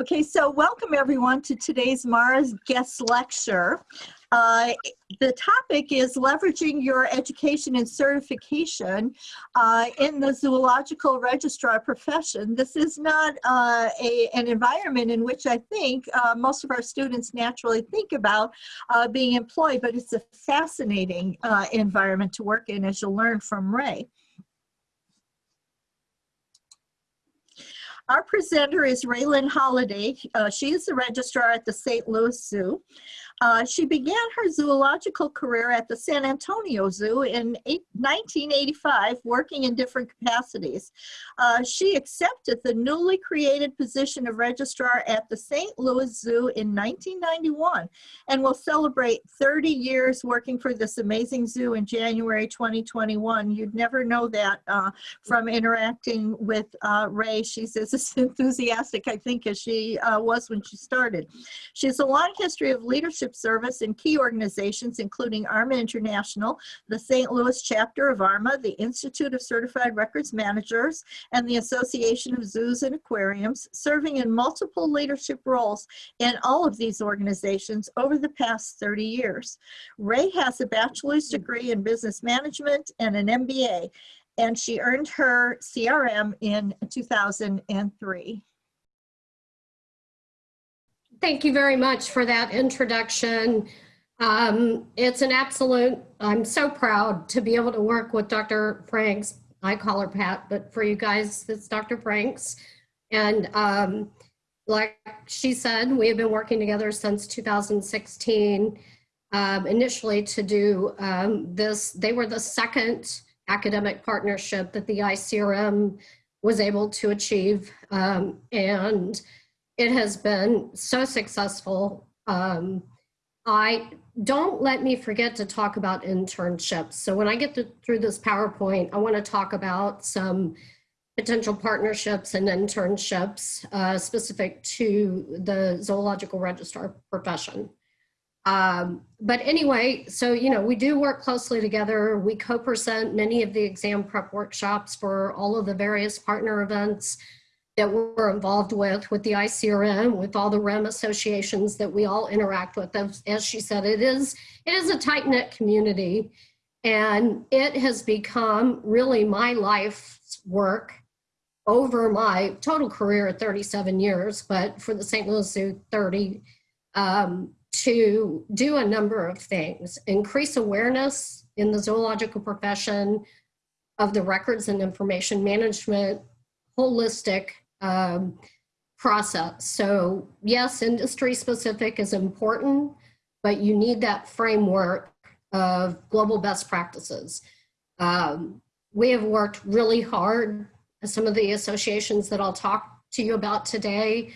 Okay, so welcome everyone to today's MARA's guest lecture. Uh, the topic is leveraging your education and certification uh, in the zoological registrar profession. This is not uh, a, an environment in which I think uh, most of our students naturally think about uh, being employed, but it's a fascinating uh, environment to work in as you'll learn from Ray. Our presenter is Raylan Holiday. Uh, she is the registrar at the St. Louis Zoo. Uh, she began her zoological career at the San Antonio Zoo in eight, 1985, working in different capacities. Uh, she accepted the newly created position of registrar at the St. Louis Zoo in 1991 and will celebrate 30 years working for this amazing zoo in January 2021. You'd never know that uh, from interacting with uh, Ray. She's as enthusiastic, I think, as she uh, was when she started. She has a long history of leadership service in key organizations, including ARMA International, the St. Louis chapter of ARMA, the Institute of Certified Records Managers, and the Association of Zoos and Aquariums, serving in multiple leadership roles in all of these organizations over the past 30 years. Ray has a bachelor's degree in business management and an MBA, and she earned her CRM in 2003. Thank you very much for that introduction. Um, it's an absolute, I'm so proud to be able to work with Dr. Franks. I call her Pat, but for you guys, it's Dr. Franks. And um, like she said, we have been working together since 2016, um, initially to do um, this. They were the second academic partnership that the ICRM was able to achieve. Um, and it has been so successful. Um, I don't let me forget to talk about internships. So when I get to, through this PowerPoint, I want to talk about some potential partnerships and internships uh, specific to the zoological registrar profession. Um, but anyway, so, you know, we do work closely together. We co-present many of the exam prep workshops for all of the various partner events that we're involved with, with the ICRM, with all the RIM associations that we all interact with. As, as she said, it is, it is a tight knit community and it has become really my life's work over my total career of 37 years, but for the St. Louis Zoo 30, um, to do a number of things, increase awareness in the zoological profession of the records and information management, holistic um, process. So yes, industry specific is important, but you need that framework of global best practices. Um, we have worked really hard, some of the associations that I'll talk to you about today.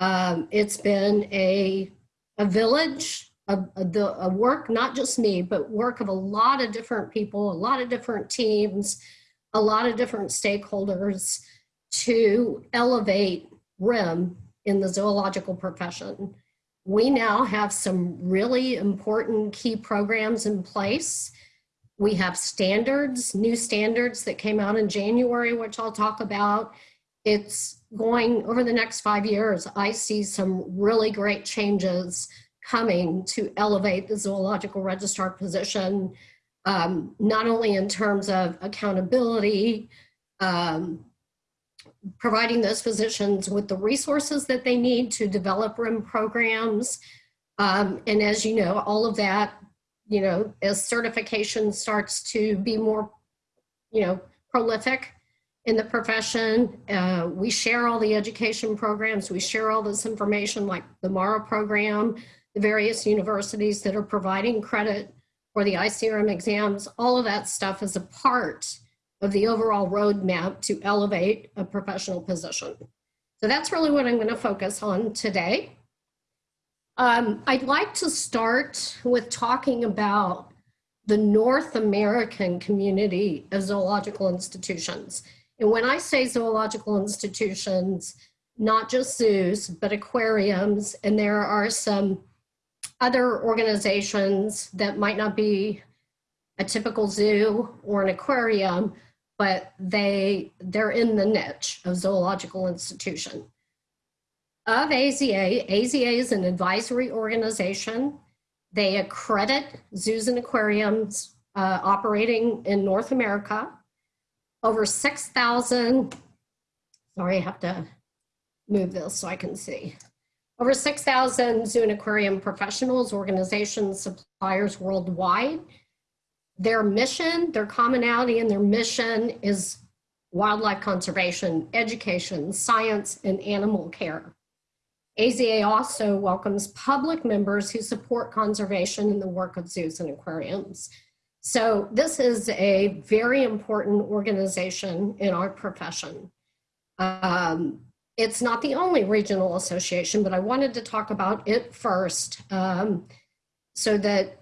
Um, it's been a, a village, a, a, the, a work, not just me, but work of a lot of different people, a lot of different teams, a lot of different stakeholders to elevate RIM in the zoological profession. We now have some really important key programs in place. We have standards, new standards that came out in January, which I'll talk about. It's going over the next five years. I see some really great changes coming to elevate the zoological registrar position, um, not only in terms of accountability, um, providing those physicians with the resources that they need to develop RIM programs. Um, and as you know, all of that, you know, as certification starts to be more, you know, prolific in the profession, uh, we share all the education programs, we share all this information like the MARA program, the various universities that are providing credit for the ICRM exams, all of that stuff is a part of the overall roadmap to elevate a professional position. So that's really what I'm going to focus on today. Um, I'd like to start with talking about the North American community of zoological institutions. And when I say zoological institutions, not just zoos, but aquariums, and there are some other organizations that might not be a typical zoo or an aquarium, but they, they're in the niche of zoological institution. of AZA. AZA is an advisory organization. They accredit zoos and aquariums uh, operating in North America. Over 6,000, sorry, I have to move this so I can see. Over 6,000 zoo and aquarium professionals, organizations, suppliers worldwide. Their mission, their commonality and their mission is wildlife conservation, education, science, and animal care. AZA also welcomes public members who support conservation and the work of zoos and aquariums. So this is a very important organization in our profession. Um, it's not the only regional association, but I wanted to talk about it first um, so that,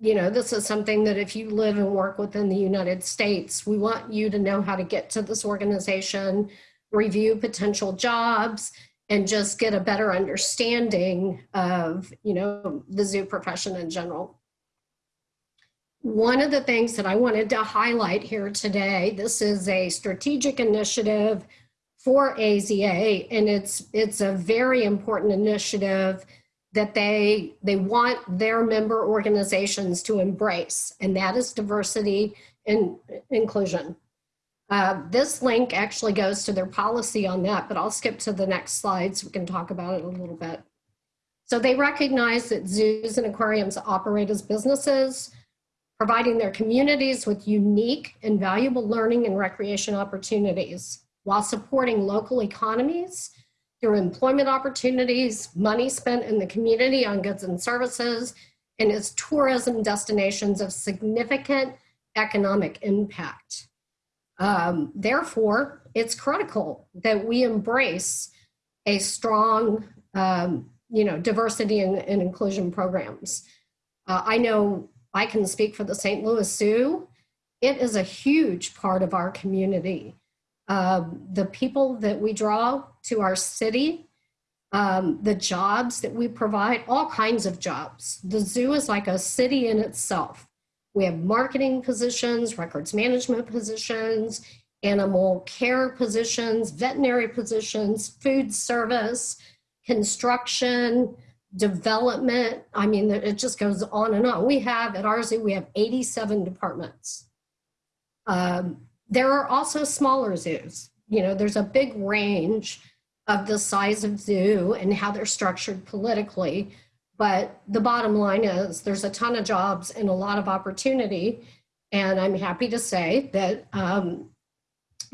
you know, this is something that if you live and work within the United States, we want you to know how to get to this organization, review potential jobs, and just get a better understanding of, you know, the zoo profession in general. One of the things that I wanted to highlight here today, this is a strategic initiative for AZA, and it's it's a very important initiative that they they want their member organizations to embrace, and that is diversity and inclusion. Uh, this link actually goes to their policy on that, but I'll skip to the next slide so we can talk about it a little bit. So they recognize that zoos and aquariums operate as businesses, providing their communities with unique and valuable learning and recreation opportunities while supporting local economies through employment opportunities, money spent in the community on goods and services, and as tourism destinations of significant economic impact. Um, therefore, it's critical that we embrace a strong, um, you know, diversity and, and inclusion programs. Uh, I know I can speak for the St. Louis Zoo. It is a huge part of our community um, the people that we draw to our city, um, the jobs that we provide, all kinds of jobs. The zoo is like a city in itself. We have marketing positions, records management positions, animal care positions, veterinary positions, food service, construction, development. I mean, it just goes on and on. We have at our zoo, we have 87 departments. Um, there are also smaller zoos. You know, there's a big range of the size of zoo and how they're structured politically. But the bottom line is there's a ton of jobs and a lot of opportunity. And I'm happy to say that um,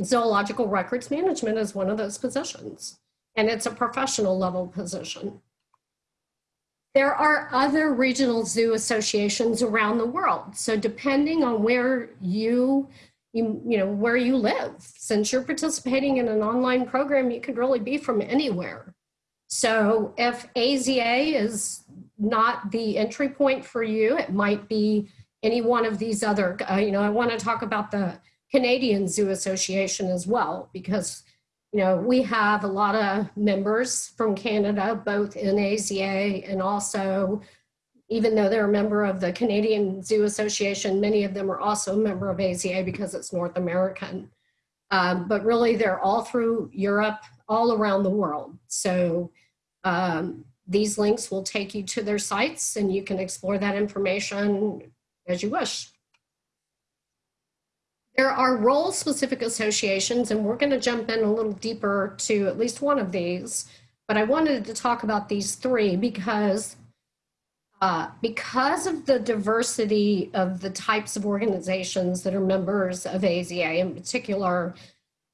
zoological records management is one of those positions. And it's a professional level position. There are other regional zoo associations around the world. So depending on where you you, you know, where you live. Since you're participating in an online program, you could really be from anywhere. So if AZA is not the entry point for you, it might be any one of these other, uh, you know, I want to talk about the Canadian Zoo Association as well, because, you know, we have a lot of members from Canada, both in AZA and also even though they're a member of the Canadian Zoo Association, many of them are also a member of AZA because it's North American. Um, but really, they're all through Europe, all around the world. So um, these links will take you to their sites and you can explore that information as you wish. There are role-specific associations, and we're going to jump in a little deeper to at least one of these. But I wanted to talk about these three because uh, because of the diversity of the types of organizations that are members of AZA in particular,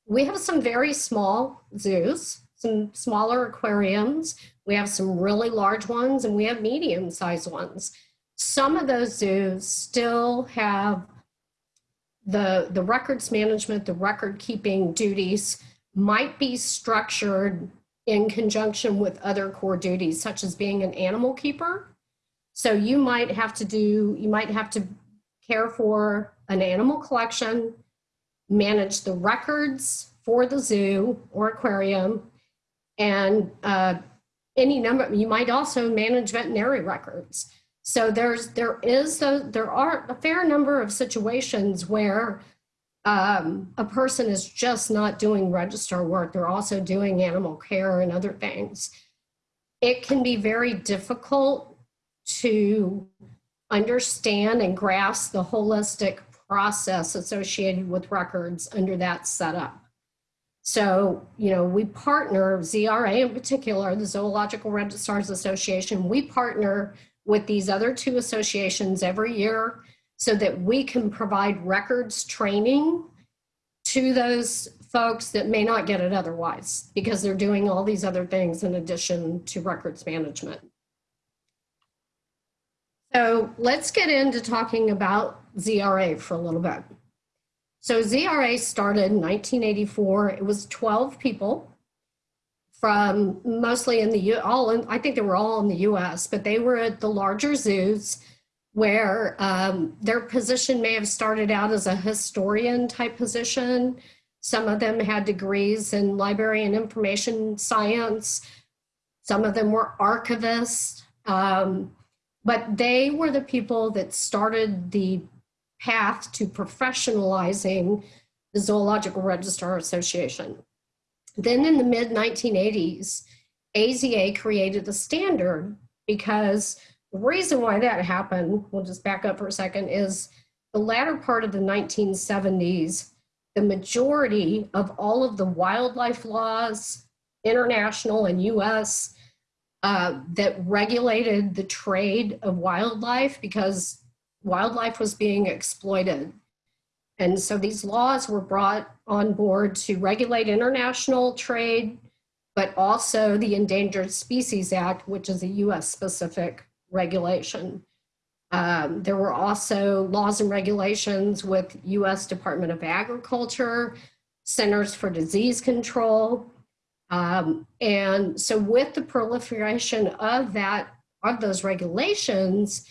we have some very small zoos, some smaller aquariums, we have some really large ones, and we have medium sized ones. Some of those zoos still have the, the records management, the record keeping duties might be structured in conjunction with other core duties, such as being an animal keeper so you might have to do, you might have to care for an animal collection, manage the records for the zoo or aquarium, and uh, any number, you might also manage veterinary records. So there's, there is, the, there are a fair number of situations where um, a person is just not doing registrar work, they're also doing animal care and other things, it can be very difficult to understand and grasp the holistic process associated with records under that setup. So, you know, we partner, ZRA in particular, the Zoological Registrars Association, we partner with these other two associations every year so that we can provide records training to those folks that may not get it otherwise because they're doing all these other things in addition to records management. So let's get into talking about ZRA for a little bit. So ZRA started in 1984. It was 12 people from mostly in the U. All in, I think they were all in the U.S., but they were at the larger zoos where um, their position may have started out as a historian type position. Some of them had degrees in library and information science. Some of them were archivists. Um, but they were the people that started the path to professionalizing the Zoological Registrar Association. Then in the mid 1980s, AZA created a standard because the reason why that happened, we'll just back up for a second, is the latter part of the 1970s, the majority of all of the wildlife laws, international and US, uh, that regulated the trade of wildlife because wildlife was being exploited. And so these laws were brought on board to regulate international trade, but also the Endangered Species Act, which is a US specific regulation. Um, there were also laws and regulations with US Department of Agriculture, Centers for Disease Control. Um, and so with the proliferation of that, of those regulations,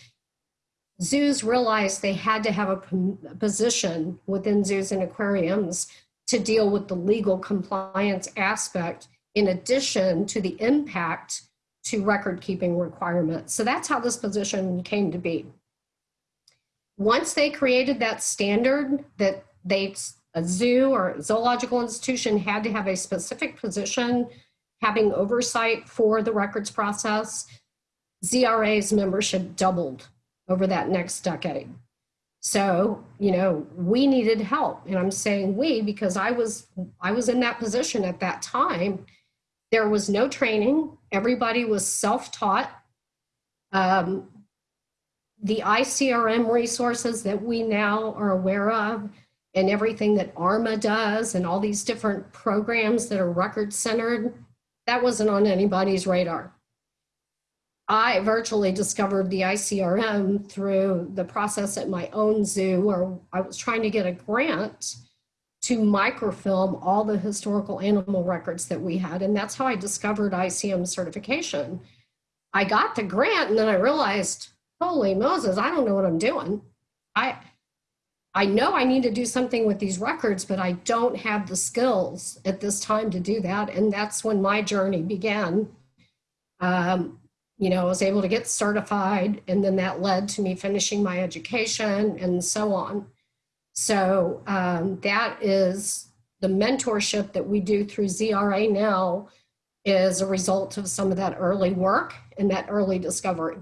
zoos realized they had to have a position within zoos and aquariums to deal with the legal compliance aspect in addition to the impact to record keeping requirements. So that's how this position came to be. Once they created that standard that they, a zoo or zoological institution had to have a specific position having oversight for the records process, ZRA's membership doubled over that next decade. So, you know, we needed help. And I'm saying we because I was I was in that position at that time. There was no training. Everybody was self-taught. Um, the ICRM resources that we now are aware of and everything that ARMA does and all these different programs that are record centered, that wasn't on anybody's radar. I virtually discovered the ICRM through the process at my own zoo where I was trying to get a grant to microfilm all the historical animal records that we had. And that's how I discovered ICRM certification. I got the grant and then I realized, holy Moses, I don't know what I'm doing. I, I know I need to do something with these records, but I don't have the skills at this time to do that. And that's when my journey began. Um, you know, I was able to get certified and then that led to me finishing my education and so on. So um, that is the mentorship that we do through ZRA now is a result of some of that early work and that early discovery.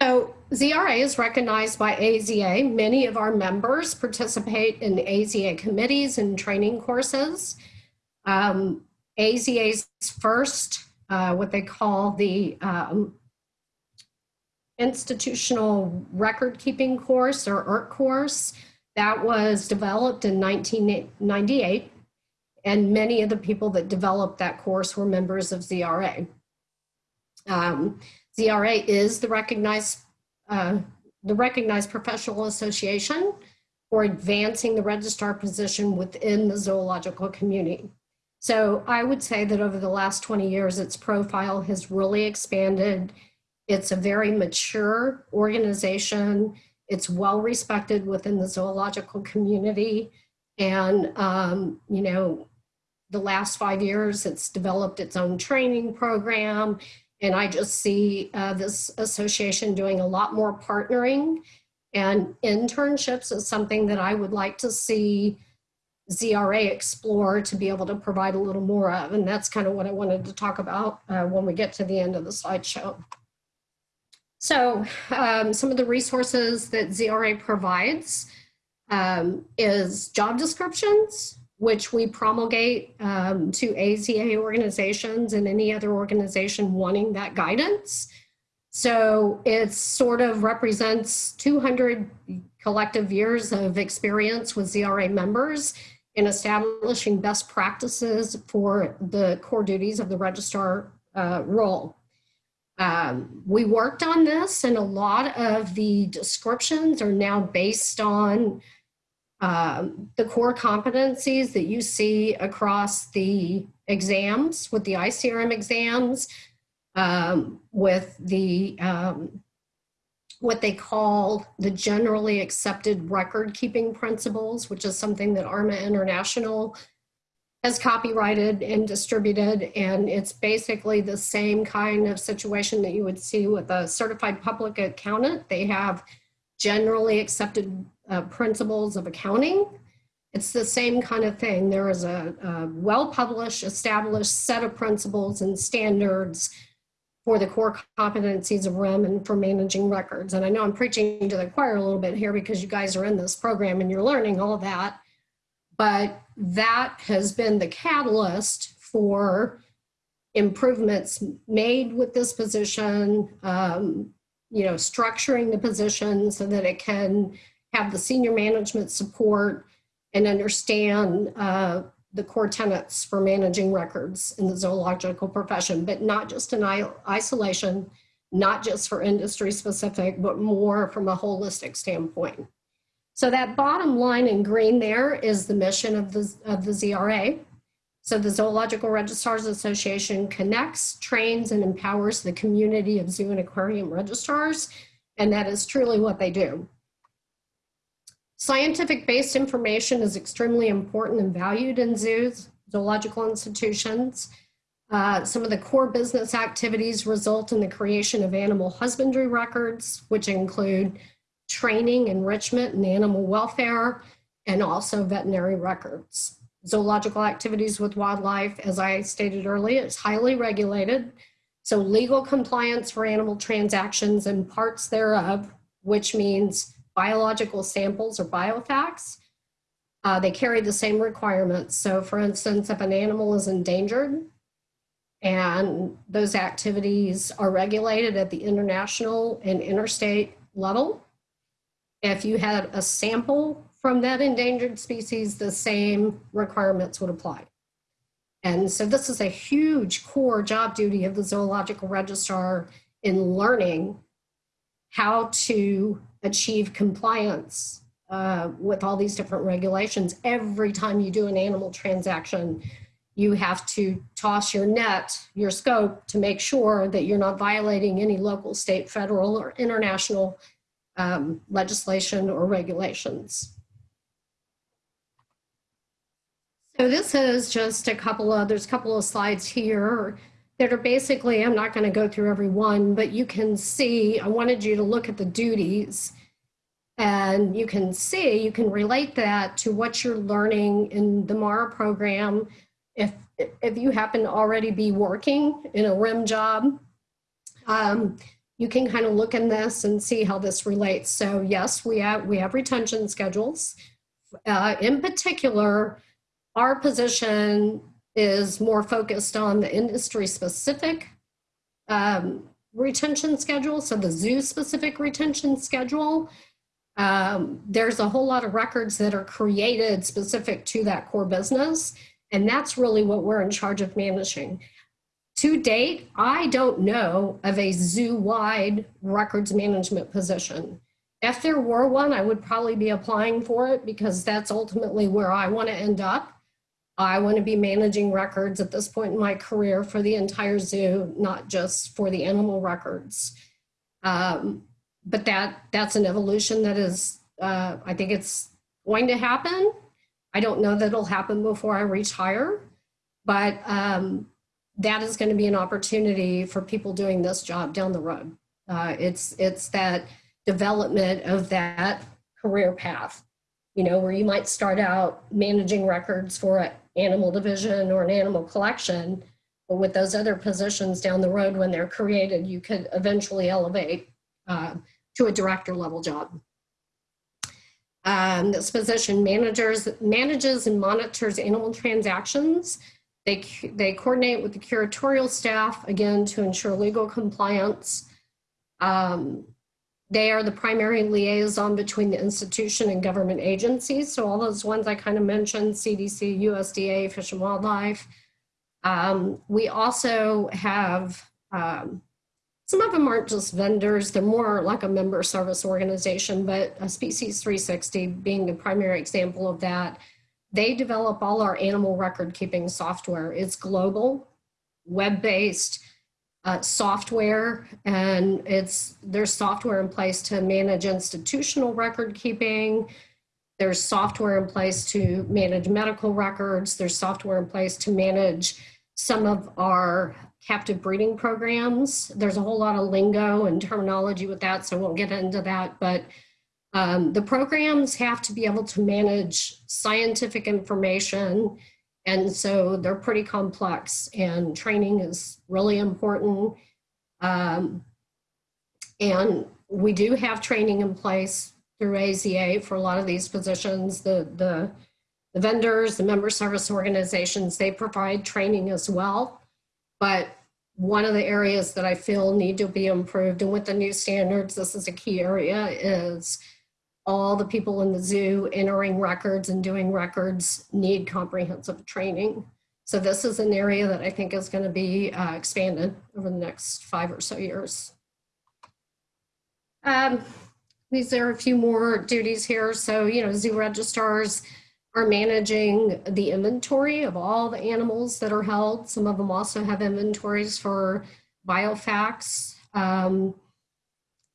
So ZRA is recognized by AZA. Many of our members participate in AZA committees and training courses. Um, AZA's first uh, what they call the um, institutional record keeping course or IRC course that was developed in 1998 and many of the people that developed that course were members of ZRA. Um, ZRA is the recognized uh, the recognized professional association for advancing the registrar position within the zoological community. So I would say that over the last 20 years, its profile has really expanded. It's a very mature organization. It's well respected within the zoological community. And, um, you know, the last five years, it's developed its own training program. And I just see uh, this association doing a lot more partnering And internships is something that I would like to see ZRA explore to be able to provide a little more of. And that's kind of what I wanted to talk about uh, when we get to the end of the slideshow. So um, some of the resources that ZRA provides um, is job descriptions, which we promulgate um, to AZA organizations and any other organization wanting that guidance. So it sort of represents 200 collective years of experience with ZRA members in establishing best practices for the core duties of the registrar uh, role. Um, we worked on this and a lot of the descriptions are now based on um, the core competencies that you see across the exams with the ICRM exams, um, with the um, what they call the generally accepted record keeping principles, which is something that ARMA International has copyrighted and distributed. And it's basically the same kind of situation that you would see with a certified public accountant. They have generally accepted uh, principles of accounting. It's the same kind of thing. There is a, a well-published, established set of principles and standards for the core competencies of RIM and for managing records. And I know I'm preaching to the choir a little bit here because you guys are in this program and you're learning all that. But that has been the catalyst for improvements made with this position, um, you know, structuring the position so that it can have the senior management support and understand uh, the core tenets for managing records in the zoological profession, but not just in isolation, not just for industry specific, but more from a holistic standpoint. So that bottom line in green there is the mission of the, of the ZRA. So the Zoological Registrars Association connects, trains, and empowers the community of zoo and aquarium registrars, and that is truly what they do. Scientific-based information is extremely important and valued in zoos, zoological institutions. Uh, some of the core business activities result in the creation of animal husbandry records, which include training, enrichment, and animal welfare, and also veterinary records. Zoological activities with wildlife, as I stated earlier, is highly regulated. So legal compliance for animal transactions and parts thereof, which means biological samples or biofacts, uh, they carry the same requirements. So for instance, if an animal is endangered and those activities are regulated at the international and interstate level, if you had a sample from that endangered species, the same requirements would apply. And so this is a huge core job duty of the zoological registrar in learning how to achieve compliance uh, with all these different regulations. Every time you do an animal transaction, you have to toss your net, your scope, to make sure that you're not violating any local, state, federal, or international um, legislation or regulations. So this is just a couple of, there's a couple of slides here that are basically, I'm not going to go through every one, but you can see, I wanted you to look at the duties and you can see, you can relate that to what you're learning in the MARA program. If, if you happen to already be working in a RIM job, um, you can kind of look in this and see how this relates. So yes, we have, we have retention schedules. Uh, in particular, our position is more focused on the industry specific um, retention schedule, so the zoo specific retention schedule. Um, there's a whole lot of records that are created specific to that core business, and that's really what we're in charge of managing. To date, I don't know of a zoo-wide records management position. If there were one, I would probably be applying for it because that's ultimately where I want to end up. I want to be managing records at this point in my career for the entire zoo, not just for the animal records. Um, but that that's an evolution that is, uh, I think it's going to happen. I don't know that it'll happen before I retire, but um, that is going to be an opportunity for people doing this job down the road. Uh, it's it's that development of that career path. You know, where you might start out managing records for an animal division or an animal collection, but with those other positions down the road when they're created, you could eventually elevate uh, to a director level job. Um, this position managers, manages and monitors animal transactions. They, they coordinate with the curatorial staff, again, to ensure legal compliance. Um, they are the primary liaison between the institution and government agencies. So all those ones I kind of mentioned, CDC, USDA, Fish and Wildlife. Um, we also have, um, some of them aren't just vendors, they're more like a member service organization, but Species 360 being the primary example of that. They develop all our animal record keeping software. It's global, web-based, uh, software and it's there's software in place to manage institutional record keeping. There's software in place to manage medical records. There's software in place to manage some of our captive breeding programs. There's a whole lot of lingo and terminology with that so I won't get into that but um, the programs have to be able to manage scientific information and so they're pretty complex and training is really important. Um, and we do have training in place through AZA for a lot of these positions. The, the, the vendors, the member service organizations, they provide training as well. But one of the areas that I feel need to be improved and with the new standards, this is a key area, is all the people in the zoo entering records and doing records need comprehensive training. So this is an area that I think is going to be uh, expanded over the next five or so years. Um, these are a few more duties here. So, you know, zoo registrars are managing the inventory of all the animals that are held. Some of them also have inventories for biofacts. Um,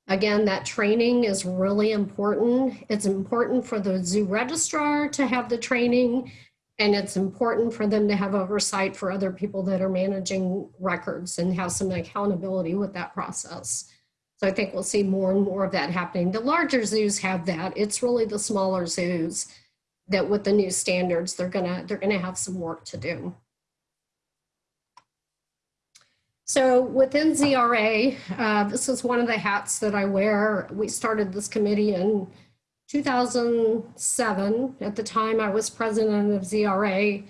Again, that training is really important. It's important for the zoo registrar to have the training and it's important for them to have oversight for other people that are managing records and have some accountability with that process. So I think we'll see more and more of that happening. The larger zoos have that. It's really the smaller zoos that with the new standards, they're gonna, they're gonna have some work to do. So within ZRA, uh, this is one of the hats that I wear. We started this committee in 2007. At the time I was president of ZRA,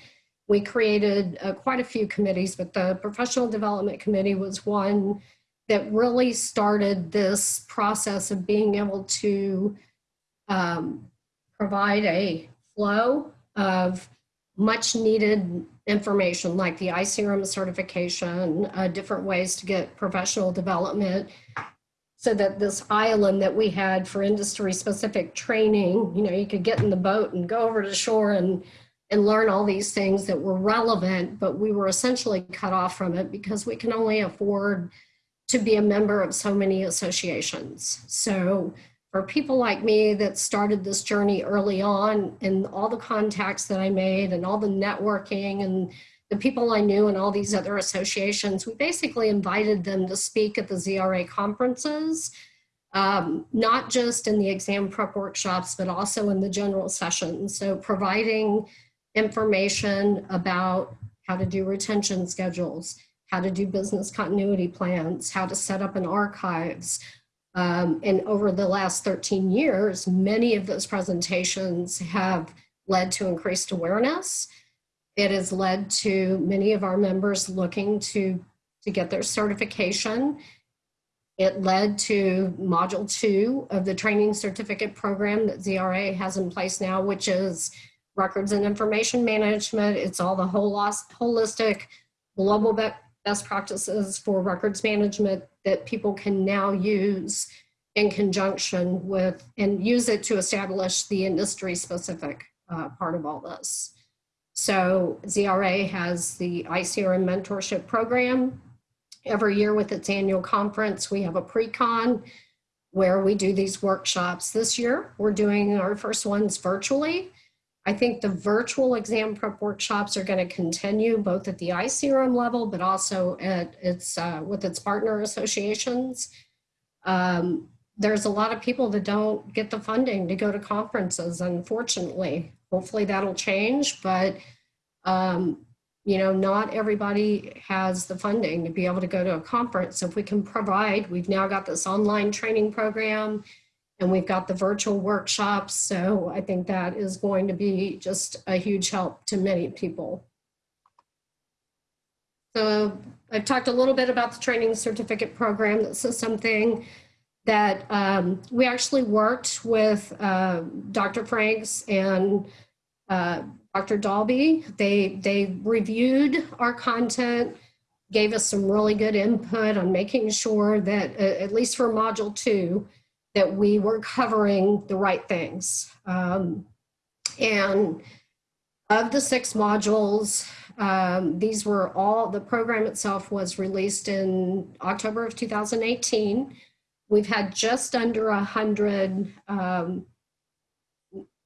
we created uh, quite a few committees, but the Professional Development Committee was one that really started this process of being able to um, provide a flow of much needed information like the ICRM certification, uh, different ways to get professional development so that this island that we had for industry specific training, you know, you could get in the boat and go over to shore and and learn all these things that were relevant, but we were essentially cut off from it because we can only afford to be a member of so many associations. So for people like me that started this journey early on and all the contacts that I made and all the networking and the people I knew and all these other associations, we basically invited them to speak at the ZRA conferences, um, not just in the exam prep workshops, but also in the general sessions. So providing information about how to do retention schedules, how to do business continuity plans, how to set up an archives, um, and over the last 13 years, many of those presentations have led to increased awareness. It has led to many of our members looking to, to get their certification. It led to module two of the training certificate program that ZRA has in place now, which is records and information management. It's all the whole holistic global best practices for records management that people can now use in conjunction with and use it to establish the industry specific uh, part of all this. So ZRA has the ICRM mentorship program. Every year with its annual conference, we have a pre-con where we do these workshops. This year, we're doing our first ones virtually. I think the virtual exam prep workshops are going to continue both at the ICRM level, but also at its uh, with its partner associations. Um, there's a lot of people that don't get the funding to go to conferences, unfortunately. Hopefully that'll change, but um, you know, not everybody has the funding to be able to go to a conference. So if we can provide, we've now got this online training program and we've got the virtual workshops. So I think that is going to be just a huge help to many people. So I've talked a little bit about the training certificate program. This is something that um, we actually worked with uh, Dr. Franks and uh, Dr. Dalby. They, they reviewed our content, gave us some really good input on making sure that, uh, at least for module two, that we were covering the right things. Um, and of the six modules, um, these were all, the program itself was released in October of 2018. We've had just under a hundred um,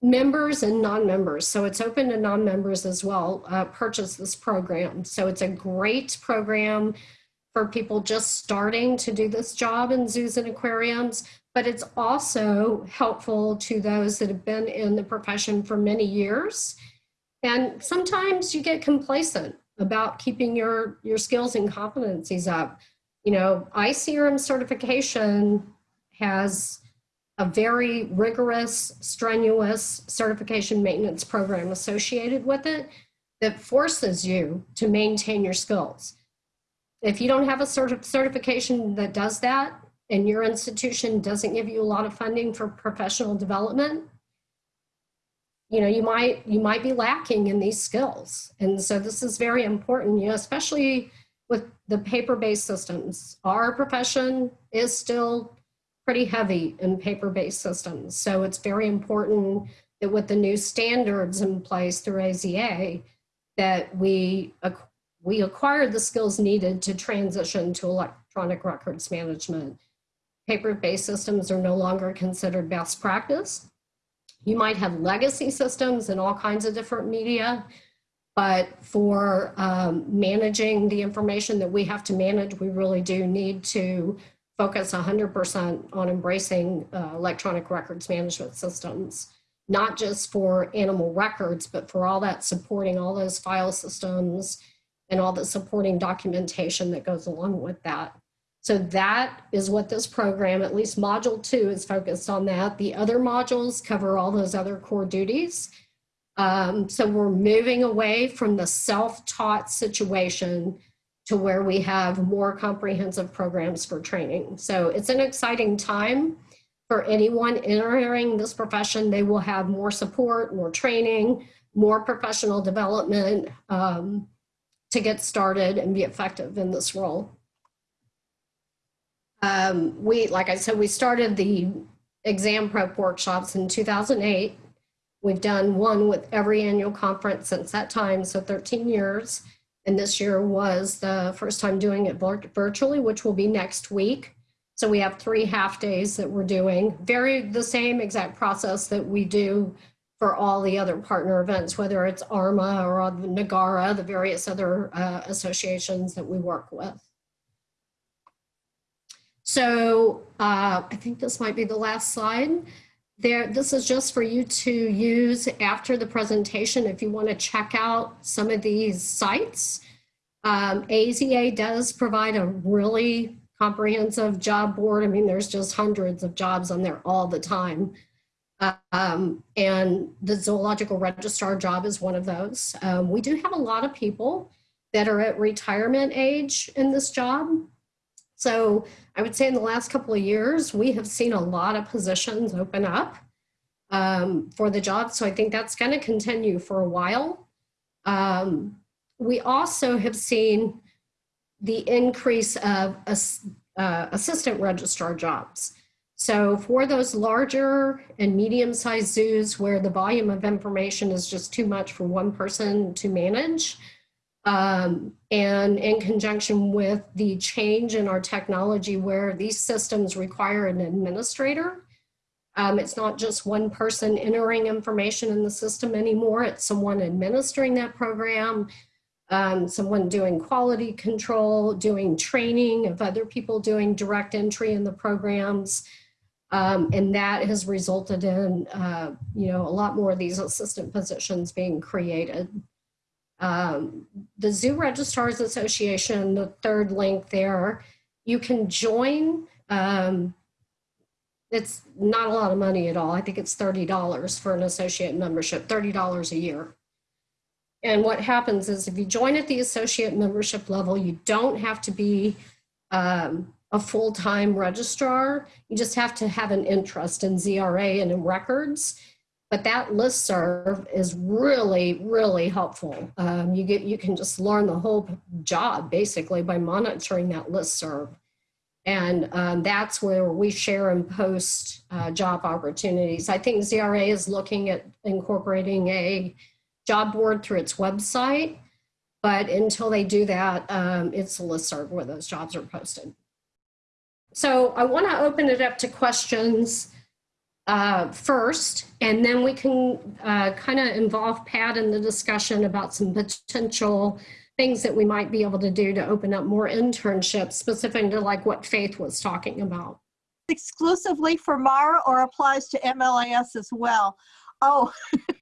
members and non-members, so it's open to non-members as well, uh, purchase this program. So it's a great program for people just starting to do this job in zoos and aquariums, but it's also helpful to those that have been in the profession for many years. And sometimes you get complacent about keeping your, your skills and competencies up. You know, ICRM certification has a very rigorous, strenuous certification maintenance program associated with it that forces you to maintain your skills. If you don't have a certi certification that does that, and your institution doesn't give you a lot of funding for professional development, you know, you might you might be lacking in these skills. And so this is very important, you know, especially with the paper-based systems. Our profession is still pretty heavy in paper-based systems. So it's very important that with the new standards in place through AZA, that we, we acquire the skills needed to transition to electronic records management. Paper-based systems are no longer considered best practice. You might have legacy systems and all kinds of different media, but for um, managing the information that we have to manage, we really do need to focus 100% on embracing uh, electronic records management systems, not just for animal records, but for all that supporting all those file systems and all the supporting documentation that goes along with that. So that is what this program, at least module two is focused on that. The other modules cover all those other core duties. Um, so we're moving away from the self-taught situation to where we have more comprehensive programs for training. So it's an exciting time for anyone entering this profession. They will have more support, more training, more professional development um, to get started and be effective in this role. Um, we, like I said, we started the exam prep workshops in 2008. We've done one with every annual conference since that time, so 13 years. And this year was the first time doing it virtually, which will be next week. So we have three half days that we're doing. Very the same exact process that we do for all the other partner events, whether it's ARMA or NAGARA, the various other uh, associations that we work with. So uh, I think this might be the last slide. There, this is just for you to use after the presentation if you want to check out some of these sites. Um, AZA does provide a really comprehensive job board. I mean, there's just hundreds of jobs on there all the time. Um, and the zoological registrar job is one of those. Um, we do have a lot of people that are at retirement age in this job. So I would say in the last couple of years, we have seen a lot of positions open up um, for the job. So I think that's going to continue for a while. Um, we also have seen the increase of uh, assistant registrar jobs. So for those larger and medium-sized zoos where the volume of information is just too much for one person to manage, um, and in conjunction with the change in our technology where these systems require an administrator. Um, it's not just one person entering information in the system anymore, it's someone administering that program, um, someone doing quality control, doing training of other people doing direct entry in the programs. Um, and that has resulted in, uh, you know, a lot more of these assistant positions being created. Um, the Zoo Registrars Association, the third link there, you can join. Um, it's not a lot of money at all. I think it's $30 for an associate membership, $30 a year. And what happens is if you join at the associate membership level, you don't have to be um, a full-time registrar. You just have to have an interest in ZRA and in records. But that listserv is really, really helpful. Um, you get you can just learn the whole job basically by monitoring that listserv. And um, that's where we share and post uh, job opportunities. I think ZRA is looking at incorporating a job board through its website, but until they do that, um, it's a listserv where those jobs are posted. So I want to open it up to questions uh, first, and then we can uh, kind of involve Pat in the discussion about some potential things that we might be able to do to open up more internships, specific to like what Faith was talking about. Exclusively for MAR or applies to MLIS as well? Oh,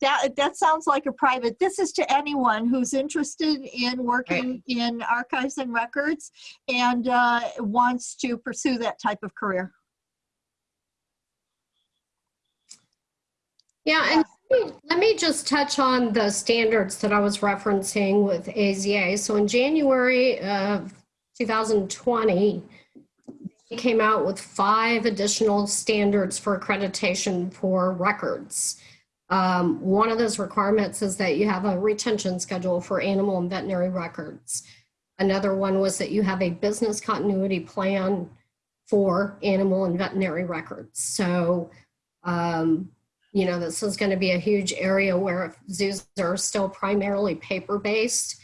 that, that sounds like a private. This is to anyone who's interested in working in archives and records and uh, wants to pursue that type of career. Yeah, and let me- just touch on the standards that I was referencing with AZA. So in January of 2020, they came out with five additional standards for accreditation for records. Um, one of those requirements is that you have a retention schedule for animal and veterinary records. Another one was that you have a business continuity plan for animal and veterinary records. So, um, you know, this is going to be a huge area where zoos are still primarily paper-based.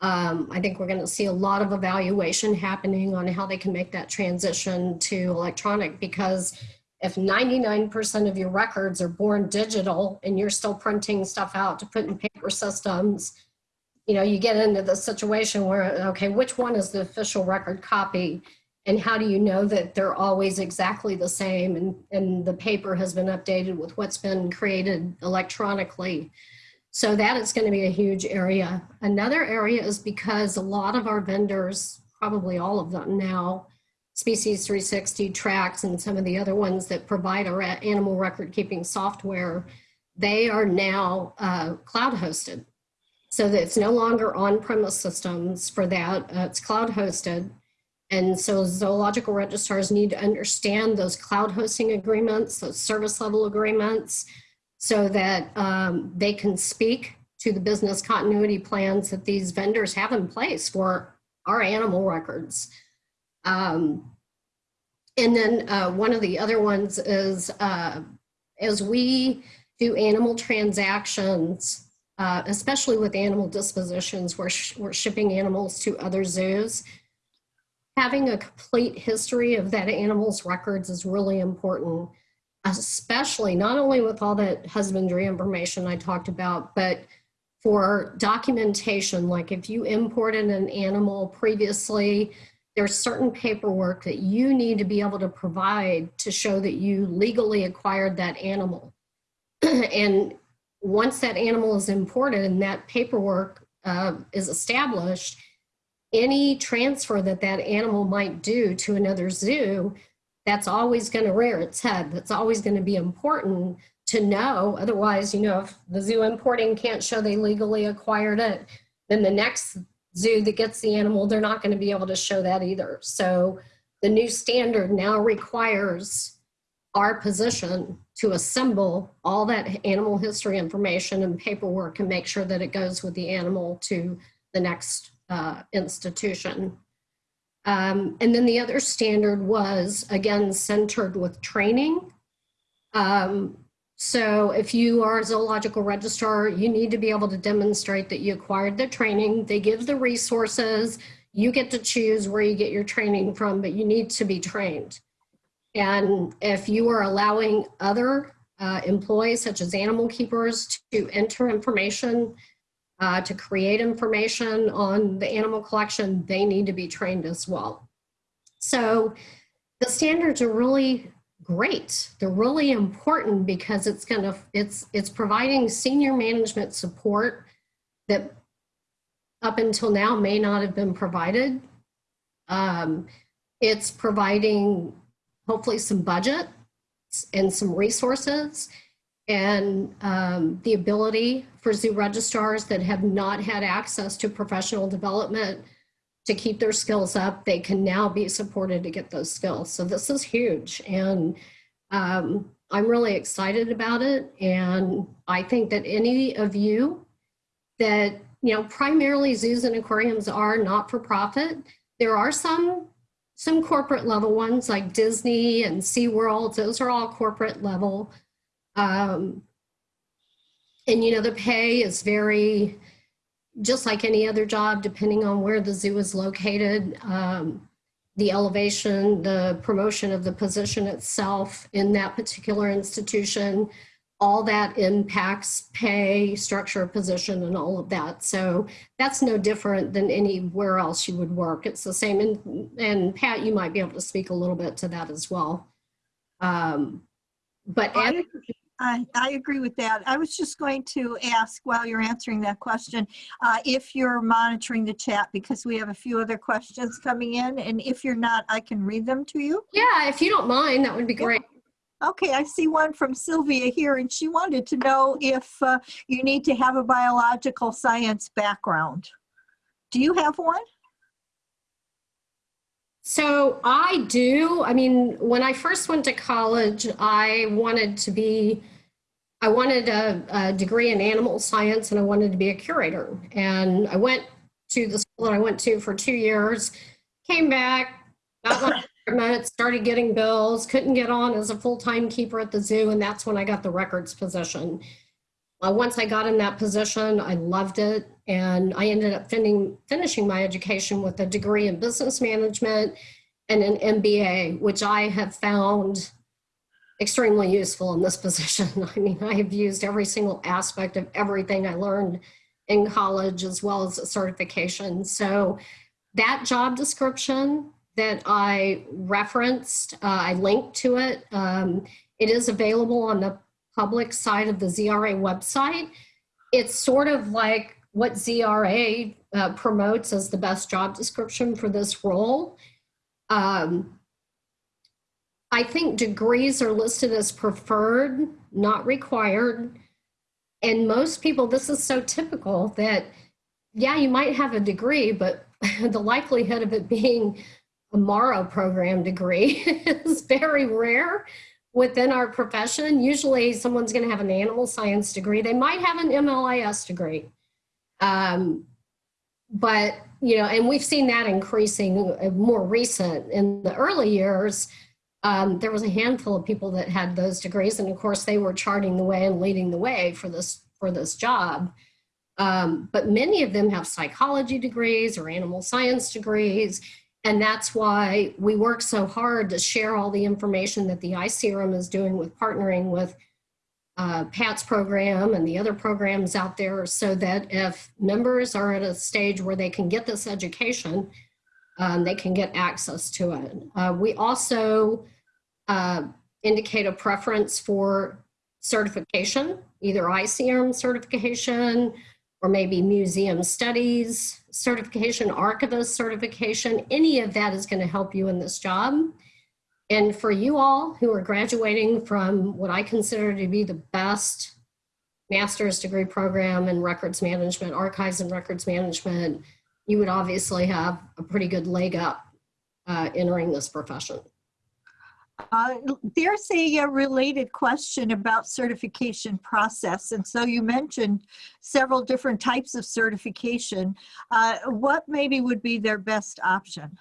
Um, I think we're going to see a lot of evaluation happening on how they can make that transition to electronic because if 99% of your records are born digital and you're still printing stuff out to put in paper systems, you know, you get into the situation where, okay, which one is the official record copy? And how do you know that they're always exactly the same and, and the paper has been updated with what's been created electronically? So that is going to be a huge area. Another area is because a lot of our vendors, probably all of them now, Species 360, Tracks, and some of the other ones that provide our animal record keeping software, they are now uh, cloud hosted. So that it's no longer on-premise systems for that, uh, it's cloud hosted. And so zoological registrars need to understand those cloud hosting agreements, those service level agreements, so that um, they can speak to the business continuity plans that these vendors have in place for our animal records. Um, and then uh, one of the other ones is uh, as we do animal transactions, uh, especially with animal dispositions where sh we're shipping animals to other zoos, having a complete history of that animal's records is really important, especially not only with all that husbandry information I talked about, but for documentation, like if you imported an animal previously, there's certain paperwork that you need to be able to provide to show that you legally acquired that animal. and once that animal is imported and that paperwork uh, is established, any transfer that that animal might do to another zoo, that's always going to rear its head. That's always going to be important to know. Otherwise, you know, if the zoo importing can't show they legally acquired it, then the next zoo that gets the animal, they're not going to be able to show that either. So the new standard now requires our position to assemble all that animal history information and paperwork and make sure that it goes with the animal to the next uh, institution. Um, and then the other standard was, again, centered with training. Um, so if you are a zoological registrar, you need to be able to demonstrate that you acquired the training. They give the resources. You get to choose where you get your training from, but you need to be trained. And if you are allowing other uh, employees, such as animal keepers, to enter information, uh, to create information on the animal collection, they need to be trained as well. So the standards are really great. They're really important because it's going to it's it's providing senior management support that up until now may not have been provided. Um, it's providing hopefully some budget and some resources and um, the ability for zoo registrars that have not had access to professional development to keep their skills up, they can now be supported to get those skills. So this is huge. And um, I'm really excited about it. And I think that any of you that, you know, primarily zoos and aquariums are not for profit. There are some some corporate level ones like Disney and SeaWorld, those are all corporate level. Um, and you know, the pay is very, just like any other job, depending on where the zoo is located, um, the elevation, the promotion of the position itself in that particular institution, all that impacts pay, structure position, and all of that. So that's no different than anywhere else you would work. It's the same. And, and Pat, you might be able to speak a little bit to that as well. Um, but I, I agree with that. I was just going to ask while you're answering that question, uh, if you're monitoring the chat because we have a few other questions coming in. And if you're not, I can read them to you. yeah, if you don't mind, that would be great. Okay, I see one from Sylvia here, and she wanted to know if uh, you need to have a biological science background. Do you have one? So I do. I mean, when I first went to college, I wanted to be, I wanted a, a degree in animal science and I wanted to be a curator. And I went to the school that I went to for two years, came back, got my apartment, started getting bills, couldn't get on as a full-time keeper at the zoo. And that's when I got the records position. Uh, once I got in that position, I loved it. And I ended up fin finishing my education with a degree in business management and an MBA, which I have found extremely useful in this position. I mean, I have used every single aspect of everything I learned in college as well as a certification. So that job description that I referenced, uh, I linked to it. Um, it is available on the public side of the ZRA website. It's sort of like what ZRA uh, promotes as the best job description for this role. Um, I think degrees are listed as preferred, not required. And most people, this is so typical that, yeah, you might have a degree, but the likelihood of it being a MARA program degree is very rare within our profession. Usually someone's going to have an animal science degree. They might have an MLIS degree. Um, but, you know, and we've seen that increasing uh, more recent. In the early years, um, there was a handful of people that had those degrees. And of course, they were charting the way and leading the way for this, for this job. Um, but many of them have psychology degrees or animal science degrees. And that's why we work so hard to share all the information that the ICRM is doing with partnering with uh, Pat's program and the other programs out there so that if members are at a stage where they can get this education, um, they can get access to it. Uh, we also uh, indicate a preference for certification, either ICRM certification or maybe museum studies certification, archivist certification, any of that is going to help you in this job. And for you all who are graduating from what I consider to be the best master's degree program in records management, archives and records management, you would obviously have a pretty good leg up uh, entering this profession. Uh, there's a, a, related question about certification process. And so you mentioned several different types of certification. Uh, what maybe would be their best option?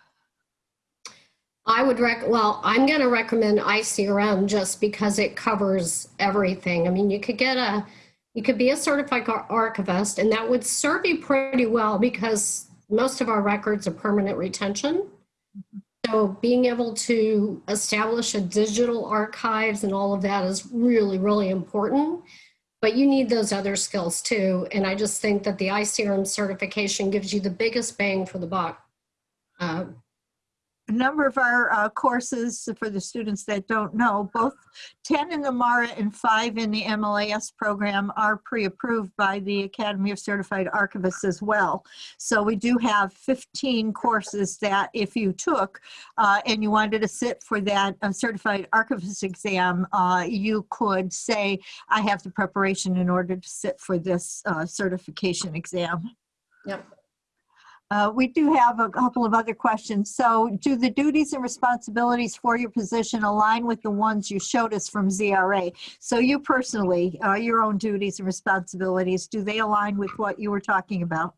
I would rec, well, I'm going to recommend ICRM just because it covers everything. I mean, you could get a, you could be a certified archivist and that would serve you pretty well because most of our records are permanent retention. So being able to establish a digital archives and all of that is really, really important. But you need those other skills too. And I just think that the ICRM certification gives you the biggest bang for the buck. Uh, a number of our uh, courses, for the students that don't know, both 10 in the MARA and five in the MLIS program are pre-approved by the Academy of Certified Archivists as well. So we do have 15 courses that if you took uh, and you wanted to sit for that uh, Certified Archivist exam, uh, you could say, I have the preparation in order to sit for this uh, certification exam. Yep. Uh, We do have a couple of other questions. So do the duties and responsibilities for your position align with the ones you showed us from ZRA? So you personally, uh, your own duties and responsibilities, do they align with what you were talking about?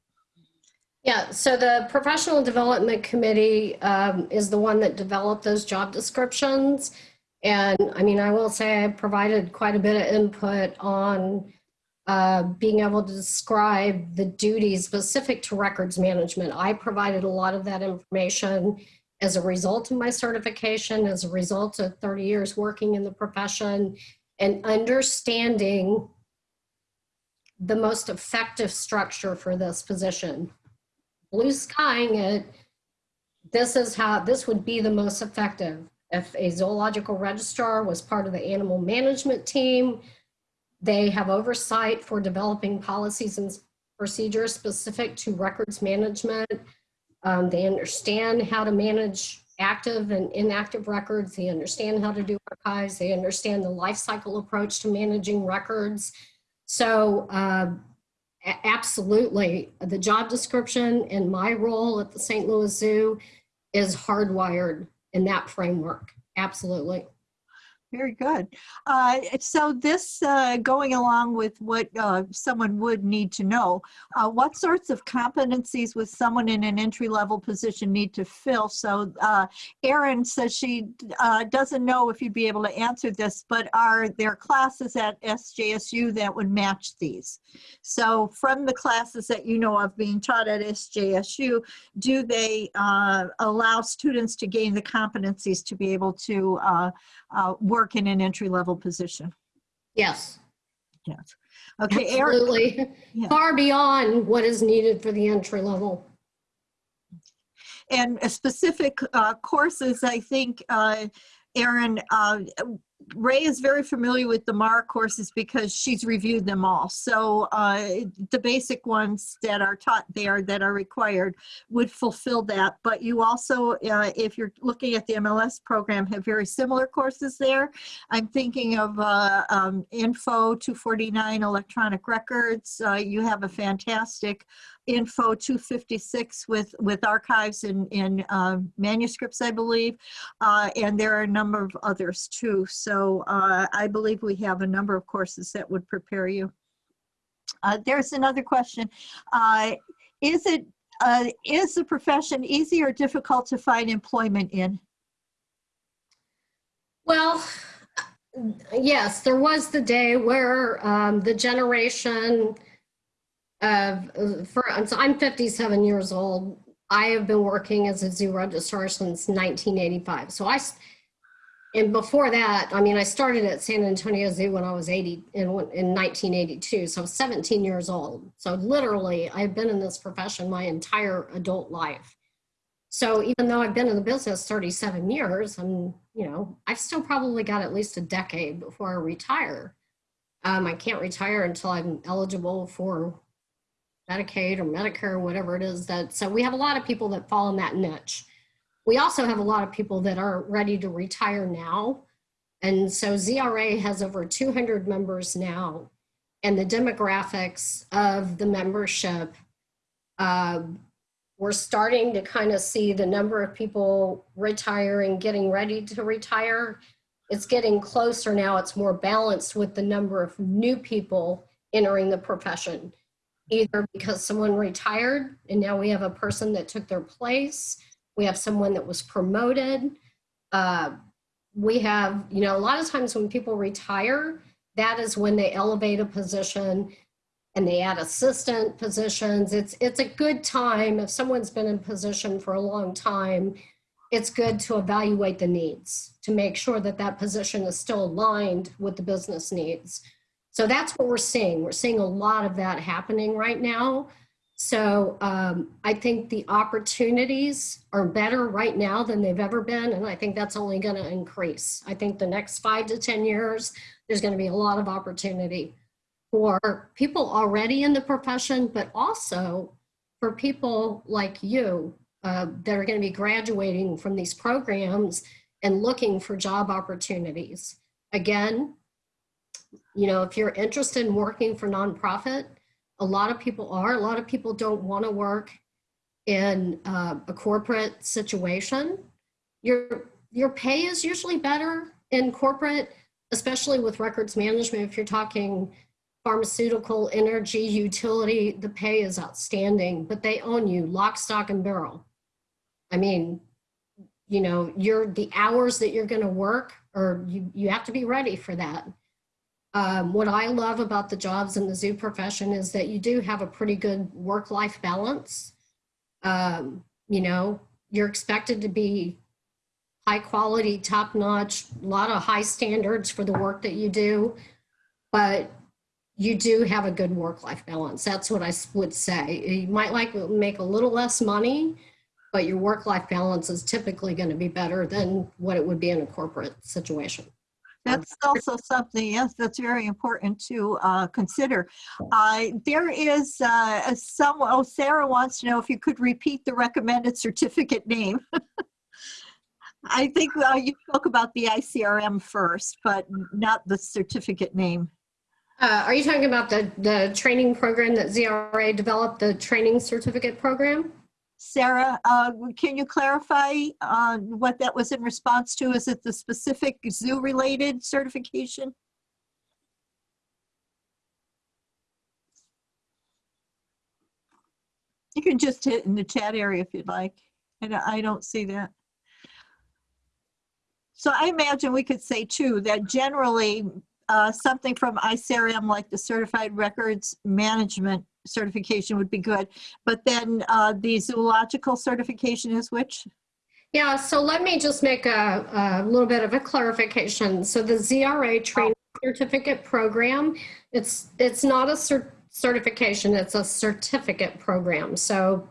Yeah, so the Professional Development Committee um, is the one that developed those job descriptions. And I mean, I will say I provided quite a bit of input on uh, being able to describe the duties specific to records management. I provided a lot of that information as a result of my certification, as a result of 30 years working in the profession and understanding the most effective structure for this position. Blue skying it, this is how, this would be the most effective. If a zoological registrar was part of the animal management team, they have oversight for developing policies and procedures specific to records management. Um, they understand how to manage active and inactive records. They understand how to do archives. They understand the life cycle approach to managing records. So uh, absolutely, the job description and my role at the St. Louis Zoo is hardwired in that framework. Absolutely. Very good. Uh, So this, uh, going along with what uh, someone would need to know, uh, what sorts of competencies would someone in an entry-level position need to fill? So uh, Erin says she uh, doesn't know if you'd be able to answer this, but are there classes at SJSU that would match these? So from the classes that you know of being taught at SJSU, do they allow students to gain the competencies to be able to uh, work in an entry-level position? Yes, Yes. Okay, absolutely. Yeah. Far beyond what is needed for the entry level. and specific uh, courses, I think, uh, Erin, uh, Ray is very familiar with the MARA courses because she's reviewed them all. So uh, the basic ones that are taught there that are required would fulfill that. But you also, uh, if you're looking at the MLS program, have very similar courses there. I'm thinking of uh, um, Info 249 electronic records. Uh, You have a fantastic Info 256 with, with archives and, and uh, manuscripts, I believe. Uh, and there are a number of others too. So uh, I believe we have a number of courses that would prepare you. Uh, there's another question. Uh, is it, uh, is the profession easy or difficult to find employment in? Well, yes, there was the day where um, the generation of, for, so I'm 57 years old. I have been working as a zoo registrar since 1985. So I and before that, I mean, I started at San Antonio Zoo when I was 80, in, in 1982. So I was 17 years old. So literally, I've been in this profession my entire adult life. So even though I've been in the business 37 years, I'm, you know, I've still probably got at least a decade before I retire. Um, I can't retire until I'm eligible for Medicaid or Medicare whatever it is that, so we have a lot of people that fall in that niche. We also have a lot of people that are ready to retire now. And so ZRA has over 200 members now. And the demographics of the membership um, we're starting to kind of see the number of people retiring, getting ready to retire. It's getting closer now. It's more balanced with the number of new people entering the profession, either because someone retired and now we have a person that took their place. We have someone that was promoted. Uh, we have, you know, a lot of times when people retire, that is when they elevate a position and they add assistant positions. It's it's a good time if someone's been in position for a long time. It's good to evaluate the needs to make sure that that position is still aligned with the business needs. So that's what we're seeing. We're seeing a lot of that happening right now. So um, I think the opportunities are better right now than they've ever been, and I think that's only going to increase. I think the next five to 10 years, there's going to be a lot of opportunity for people already in the profession, but also for people like you uh, that are going to be graduating from these programs and looking for job opportunities. Again, you know, if you're interested in working for nonprofit, a lot of people are. A lot of people don't want to work in uh, a corporate situation. Your your pay is usually better in corporate, especially with records management. If you're talking pharmaceutical, energy, utility, the pay is outstanding, but they own you lock, stock, and barrel. I mean, you know, you're the hours that you're going to work, or you you have to be ready for that. Um, what I love about the jobs in the zoo profession is that you do have a pretty good work-life balance. Um, you know, you're expected to be high quality, top notch, a lot of high standards for the work that you do, but you do have a good work-life balance. That's what I would say. You might like make a little less money, but your work-life balance is typically going to be better than what it would be in a corporate situation. That's also something, yes, that's very important to uh, consider. Uh, there is uh, some, oh, Sarah wants to know if you could repeat the recommended certificate name. I think you spoke about the ICRM first, but not the certificate name. Uh, are you talking about the, the training program that ZRA developed, the training certificate program? Sarah, uh, can you clarify uh, what that was in response to? Is it the specific zoo-related certification? You can just hit in the chat area if you'd like. And I don't see that. So I imagine we could say too that generally uh, something from ICRM like the Certified Records Management certification would be good. But then uh, the zoological certification is which? Yeah, so let me just make a, a little bit of a clarification. So the ZRA training certificate program, it's it's not a cert certification, it's a certificate program. So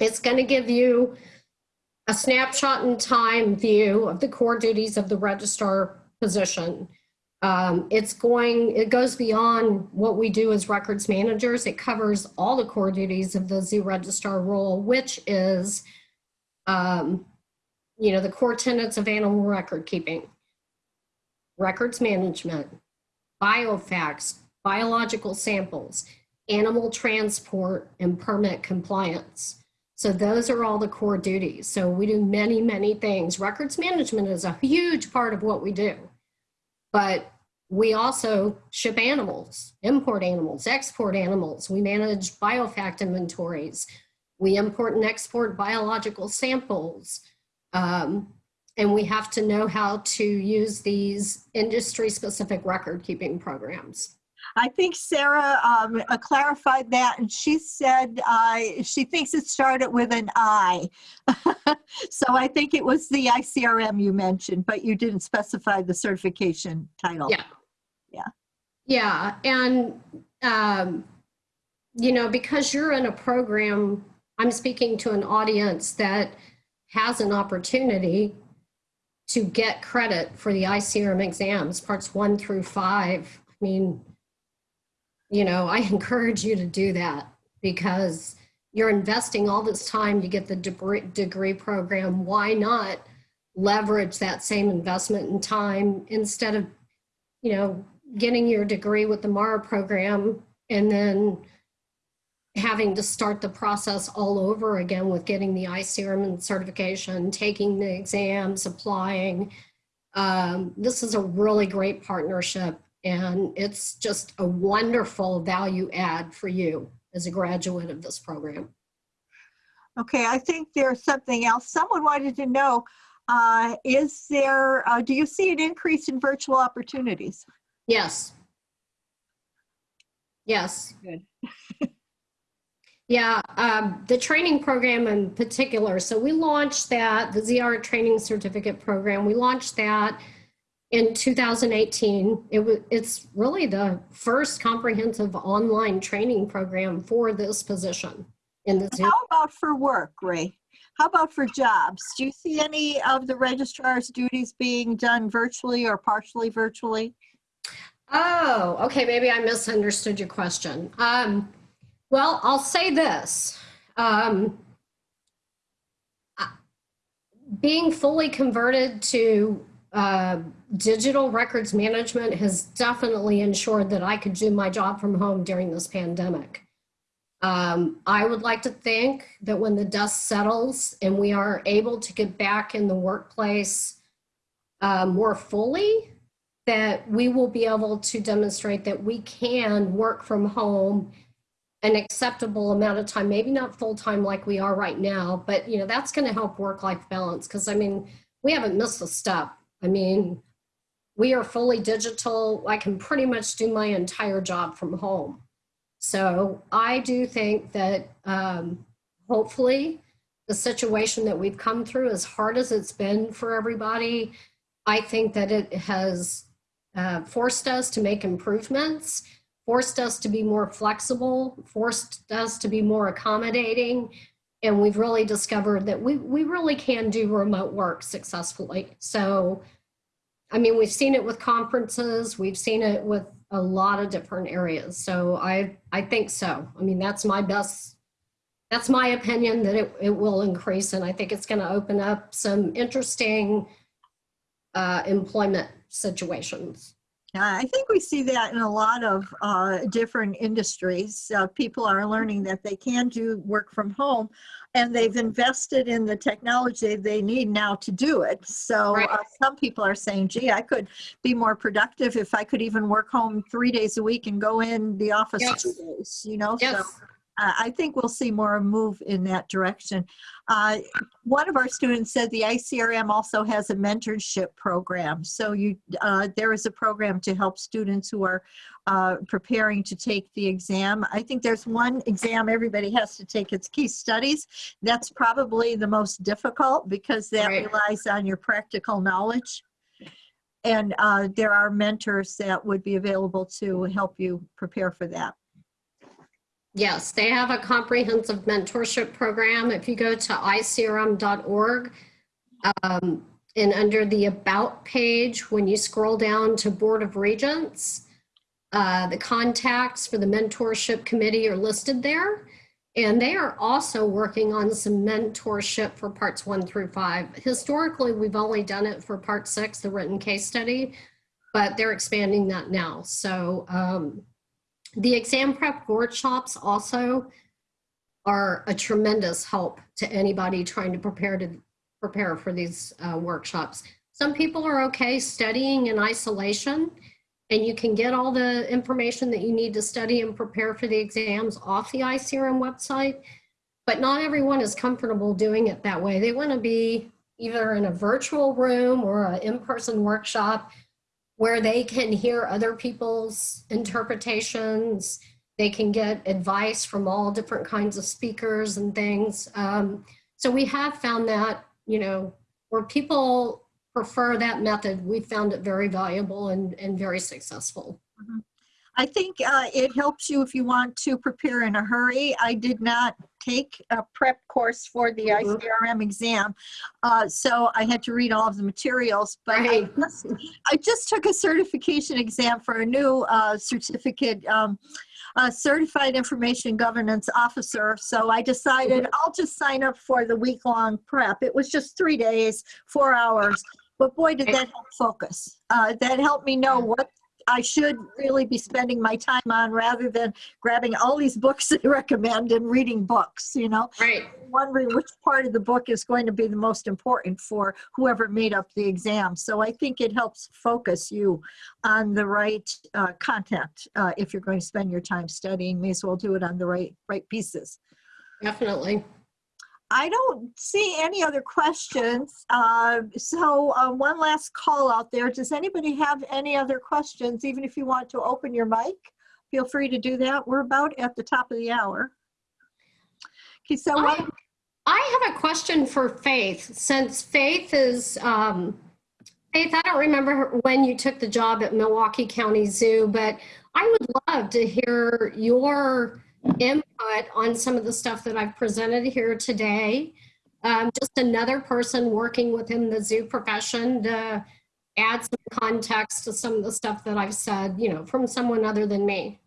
it's going to give you a snapshot in time view of the core duties of the registrar position. Um, it's going, it goes beyond what we do as records managers. It covers all the core duties of the zoo registrar role, which is, um, you know, the core tenets of animal record keeping, records management, biofacts, biological samples, animal transport, and permit compliance. So those are all the core duties. So we do many, many things. Records management is a huge part of what we do. But we also ship animals, import animals, export animals. We manage biofact inventories. We import and export biological samples. Um, and we have to know how to use these industry specific record keeping programs. I think Sarah um, uh, clarified that and she said uh, she thinks it started with an I. so I think it was the ICRM you mentioned, but you didn't specify the certification title. Yeah. Yeah. Yeah. And, um, you know, because you're in a program, I'm speaking to an audience that has an opportunity to get credit for the ICRM exams, parts one through five. I mean, you know, I encourage you to do that because you're investing all this time to get the degree program. Why not leverage that same investment in time instead of, you know, getting your degree with the MARA program and then having to start the process all over again with getting the ICRM certification, taking the exams, applying. Um, this is a really great partnership and it's just a wonderful value add for you as a graduate of this program. Okay, I think there's something else. Someone wanted to know, uh, is there, uh, do you see an increase in virtual opportunities? Yes. Yes. Good. yeah, um, the training program in particular. So we launched that, the ZR training certificate program, we launched that in 2018. It was, it's really the first comprehensive online training program for this position. in the How about for work, Ray? How about for jobs? Do you see any of the registrar's duties being done virtually or partially virtually? Oh, okay, maybe I misunderstood your question. Um, well, I'll say this. Um, being fully converted to uh, digital records management has definitely ensured that I could do my job from home during this pandemic. Um, I would like to think that when the dust settles and we are able to get back in the workplace uh, more fully, that we will be able to demonstrate that we can work from home an acceptable amount of time, maybe not full time like we are right now, but you know, that's going to help work life balance. Cause I mean, we haven't missed a step. I mean, we are fully digital. I can pretty much do my entire job from home. So I do think that um, hopefully the situation that we've come through, as hard as it's been for everybody, I think that it has uh, forced us to make improvements, forced us to be more flexible, forced us to be more accommodating. And we've really discovered that we, we really can do remote work successfully. So, I mean, we've seen it with conferences, we've seen it with a lot of different areas. So I, I think so. I mean, that's my best, that's my opinion that it, it will increase. And I think it's going to open up some interesting uh, employment situations. Yeah, I think we see that in a lot of uh, different industries. Uh, people are learning that they can do work from home and they've invested in the technology they need now to do it. So Right. uh, some people are saying, gee, I could be more productive if I could even work home three days a week and go in the office Yes. two days, you know? So Yes. uh, I think we'll see more move in that direction. Uh, one of our students said the ICRM also has a mentorship program. So you, uh, there is a program to help students who are uh, preparing to take the exam. I think there's one exam everybody has to take. It's Case Studies. That's probably the most difficult because that Right. relies on your practical knowledge. And uh, there are mentors that would be available to help you prepare for that. Yes, they have a comprehensive mentorship program. If you go to icrm.org, um, and under the About page, when you scroll down to Board of Regents, uh, the contacts for the mentorship committee are listed there. And they are also working on some mentorship for parts one through five. Historically, we've only done it for part six, the written case study, but they're expanding that now. So um, the exam prep workshops also are a tremendous help to anybody trying to prepare to prepare for these uh, workshops. Some people are okay studying in isolation and you can get all the information that you need to study and prepare for the exams off the ICRM website. But not everyone is comfortable doing it that way. They want to be either in a virtual room or an in-person workshop where they can hear other people's interpretations. They can get advice from all different kinds of speakers and things. Um, so we have found that, you know, where people prefer that method, we found it very valuable and, and very successful. I think uh, it helps you if you want to prepare in a hurry. I did not take a prep course for the Mhm. ICRM exam, uh, so I had to read all of the materials. But I just, I just took a certification exam for a new uh, certificate, um, Certified Information Governance Officer. So I decided I'll just sign up for the week-long prep. It was just three days, four hours. But boy, did that help focus. Uh, that helped me know what I should really be spending my time on rather than grabbing all these books they recommend and reading books, you know? Right. Wondering which part of the book is going to be the most important for whoever made up the exam. So I think it helps focus you on the right uh, content. Uh, if you're going to spend your time studying, may as well do it on the right, right pieces. Definitely. I don't see any other questions. Uh, So uh, one last call out there. Does anybody have any other questions? Even if you want to open your mic, feel free to do that. We're about at the top of the hour. Okay, so I, I have a question for Faith, since Faith is, um, Faith, I don't remember when you took the job at Milwaukee County Zoo, but I would love to hear your input input on some of the stuff that I've presented here today. Um, just another person working within the zoo profession to add some context to some of the stuff that I've said, you know, from someone other than me.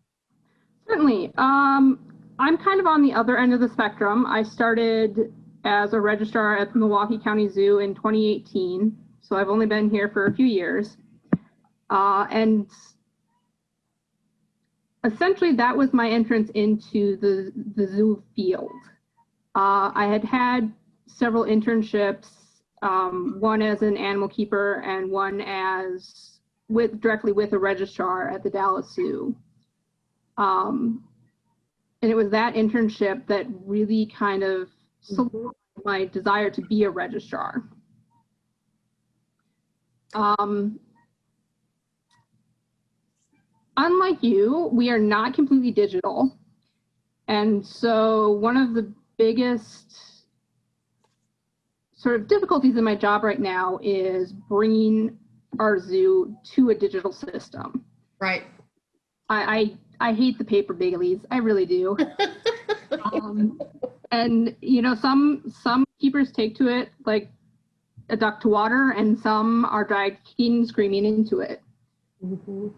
Certainly. Um, I'm kind of on the other end of the spectrum. I started as a registrar at the Milwaukee County Zoo in 2018, so I've only been here for a few years. Uh, and essentially, that was my entrance into the, the zoo field. Uh, I had had several internships, um, one as an animal keeper and one as with directly with a registrar at the Dallas Zoo. Um, and it was that internship that really kind of solidified my desire to be a registrar. Um, unlike you, we are not completely digital. And so one of the biggest sort of difficulties in my job right now is bringing our zoo to a digital system. Right. I, I, I hate the paper dailies. I really do. um, and you know, some some keepers take to it like a duck to water, and some are dragged kicking, screaming into it. Mhm.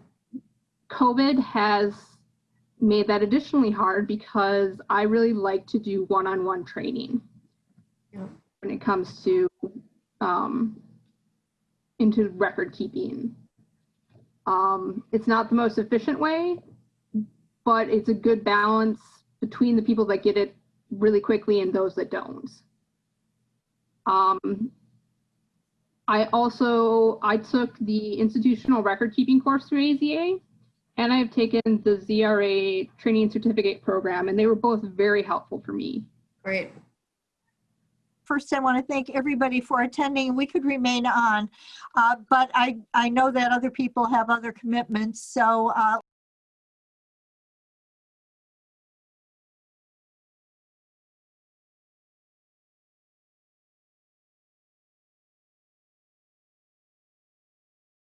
COVID has made that additionally hard because I really like to do one-on-one training Yeah. when it comes to um, into record keeping. Um, it's not the most efficient way, but it's a good balance between the people that get it really quickly and those that don't. Um, I also I took the institutional record keeping course through AZA, and I've taken the ZRA training certificate program, and they were both very helpful for me. Great. First, I want to thank everybody for attending. We could remain on, uh, but I, I know that other people have other commitments. So uh,